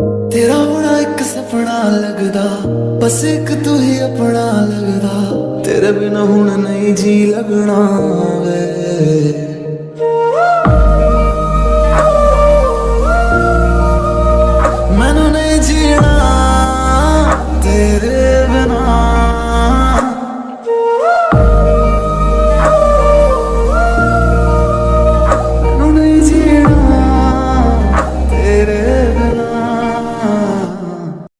ਤੇਰਾ ਬਣਾ ਇੱਕ ਸੁਪਨਾ ਲੱਗਦਾ, ਬਸ ਇੱਕ ਤੂੰ ਹੀ ਆਪਣਾ ਲੱਗਦਾ। ਤੇਰੇ ਬਿਨਾ ਹੁਣ ਨਹੀਂ ਜੀ ਲੱਗਣਾ ਵੇ। ਮੈਨੂੰ ਨਹੀਂ ਜੀਣਾ।